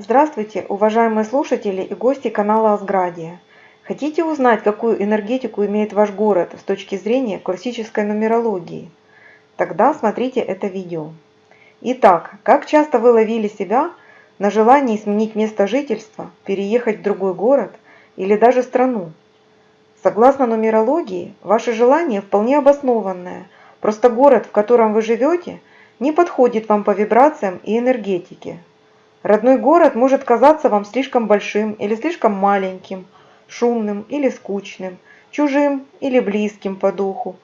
Здравствуйте, уважаемые слушатели и гости канала Асградия. Хотите узнать, какую энергетику имеет ваш город с точки зрения классической нумерологии? Тогда смотрите это видео. Итак, как часто вы ловили себя на желании сменить место жительства, переехать в другой город или даже страну? Согласно нумерологии, ваше желание вполне обоснованное, просто город, в котором вы живете, не подходит вам по вибрациям и энергетике. Родной город может казаться вам слишком большим или слишком маленьким, шумным или скучным, чужим или близким по духу.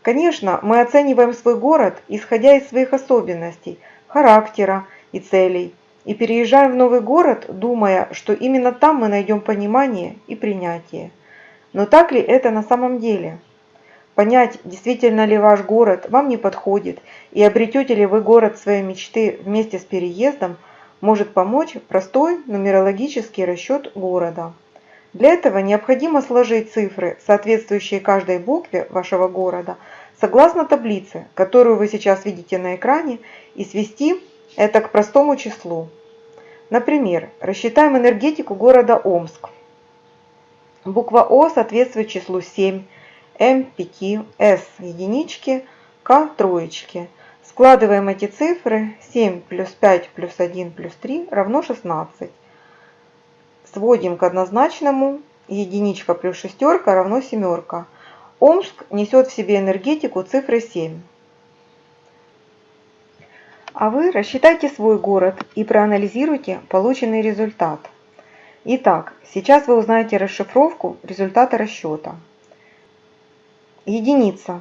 Конечно, мы оцениваем свой город, исходя из своих особенностей, характера и целей, и переезжаем в новый город, думая, что именно там мы найдем понимание и принятие. Но так ли это на самом деле? Понять, действительно ли ваш город вам не подходит и обретете ли вы город своей мечты вместе с переездом – может помочь простой нумерологический расчет города. Для этого необходимо сложить цифры, соответствующие каждой букве вашего города, согласно таблице, которую вы сейчас видите на экране, и свести это к простому числу. Например, рассчитаем энергетику города Омск. Буква О соответствует числу 7, М – 5, С – единички, К – троечки – Складываем эти цифры. 7 плюс 5 плюс 1 плюс 3 равно 16. Сводим к однозначному. Единичка плюс шестерка равно семерка. Омск несет в себе энергетику цифры 7. А вы рассчитайте свой город и проанализируйте полученный результат. Итак, сейчас вы узнаете расшифровку результата расчета. Единица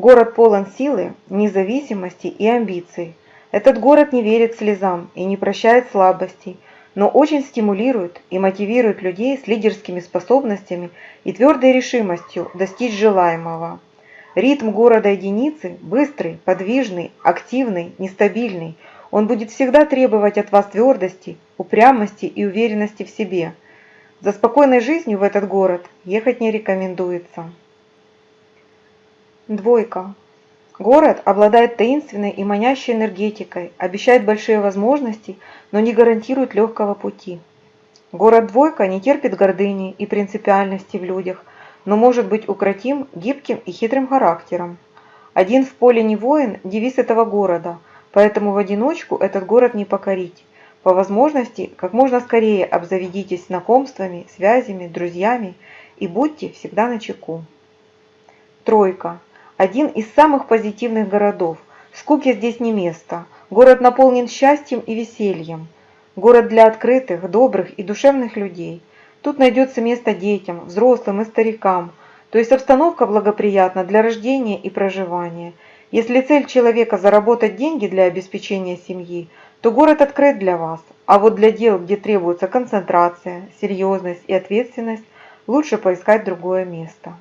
Город полон силы, независимости и амбиций. Этот город не верит слезам и не прощает слабостей, но очень стимулирует и мотивирует людей с лидерскими способностями и твердой решимостью достичь желаемого. Ритм города единицы быстрый, подвижный, активный, нестабильный. Он будет всегда требовать от вас твердости, упрямости и уверенности в себе. За спокойной жизнью в этот город ехать не рекомендуется. Двойка. Город обладает таинственной и манящей энергетикой, обещает большие возможности, но не гарантирует легкого пути. Город-двойка не терпит гордыни и принципиальности в людях, но может быть укротим гибким и хитрым характером. Один в поле не воин – девиз этого города, поэтому в одиночку этот город не покорить. По возможности, как можно скорее обзаведитесь знакомствами, связями, друзьями и будьте всегда на чеку. Тройка один из самых позитивных городов. Скуке здесь не место. Город наполнен счастьем и весельем. Город для открытых, добрых и душевных людей. Тут найдется место детям, взрослым и старикам. То есть обстановка благоприятна для рождения и проживания. Если цель человека заработать деньги для обеспечения семьи, то город открыт для вас. А вот для дел, где требуется концентрация, серьезность и ответственность, лучше поискать другое место.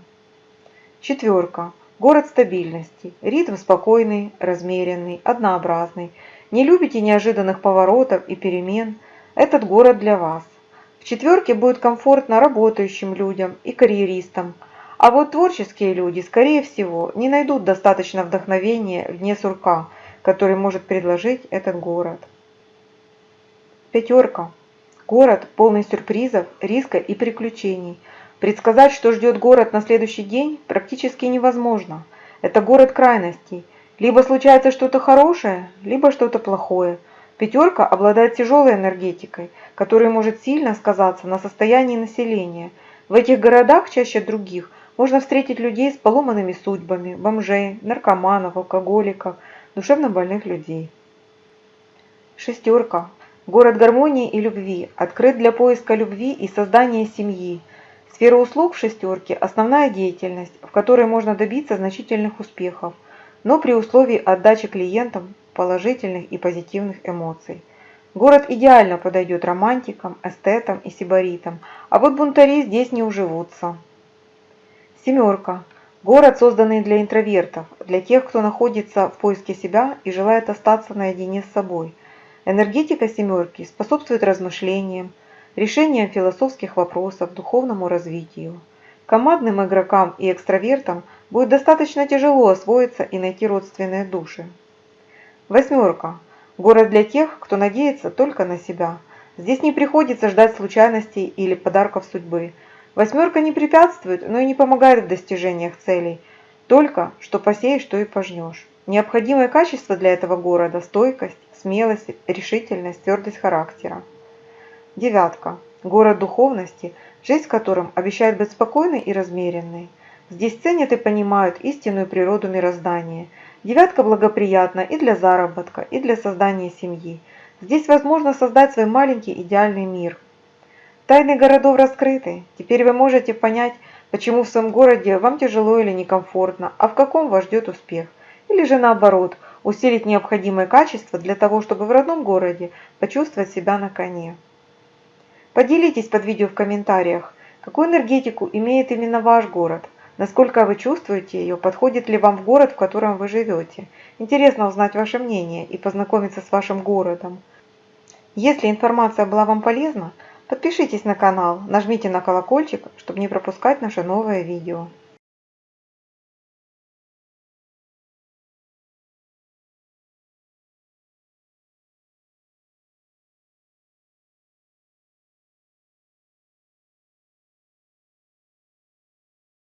Четверка. Город стабильности. Ритм спокойный, размеренный, однообразный. Не любите неожиданных поворотов и перемен? Этот город для вас. В четверке будет комфортно работающим людям и карьеристам. А вот творческие люди, скорее всего, не найдут достаточно вдохновения вне сурка, который может предложить этот город. Пятерка. Город полный сюрпризов, риска и приключений – Предсказать, что ждет город на следующий день, практически невозможно. Это город крайностей. Либо случается что-то хорошее, либо что-то плохое. Пятерка обладает тяжелой энергетикой, которая может сильно сказаться на состоянии населения. В этих городах чаще других можно встретить людей с поломанными судьбами, бомжей, наркоманов, алкоголиков, душевно больных людей. Шестерка. Город гармонии и любви, открыт для поиска любви и создания семьи. Сфера услуг в шестерке – основная деятельность, в которой можно добиться значительных успехов, но при условии отдачи клиентам положительных и позитивных эмоций. Город идеально подойдет романтикам, эстетам и сибаритам, а вот бунтари здесь не уживутся. Семерка. Город, созданный для интровертов, для тех, кто находится в поиске себя и желает остаться наедине с собой. Энергетика семерки способствует размышлениям, решением философских вопросов, духовному развитию. Командным игрокам и экстравертам будет достаточно тяжело освоиться и найти родственные души. Восьмерка. Город для тех, кто надеется только на себя. Здесь не приходится ждать случайностей или подарков судьбы. Восьмерка не препятствует, но и не помогает в достижениях целей. Только что посеешь, то и пожнешь. Необходимое качество для этого города – стойкость, смелость, решительность, твердость характера. Девятка. Город духовности, жизнь в котором обещает быть спокойной и размеренной. Здесь ценят и понимают истинную природу мироздания. Девятка благоприятна и для заработка, и для создания семьи. Здесь возможно создать свой маленький идеальный мир. Тайны городов раскрыты. Теперь вы можете понять, почему в своем городе вам тяжело или некомфортно, а в каком вас ждет успех. Или же наоборот, усилить необходимое качество для того, чтобы в родном городе почувствовать себя на коне. Поделитесь под видео в комментариях, какую энергетику имеет именно ваш город, насколько вы чувствуете ее, подходит ли вам в город, в котором вы живете. Интересно узнать ваше мнение и познакомиться с вашим городом. Если информация была вам полезна, подпишитесь на канал, нажмите на колокольчик, чтобы не пропускать наше новое видео.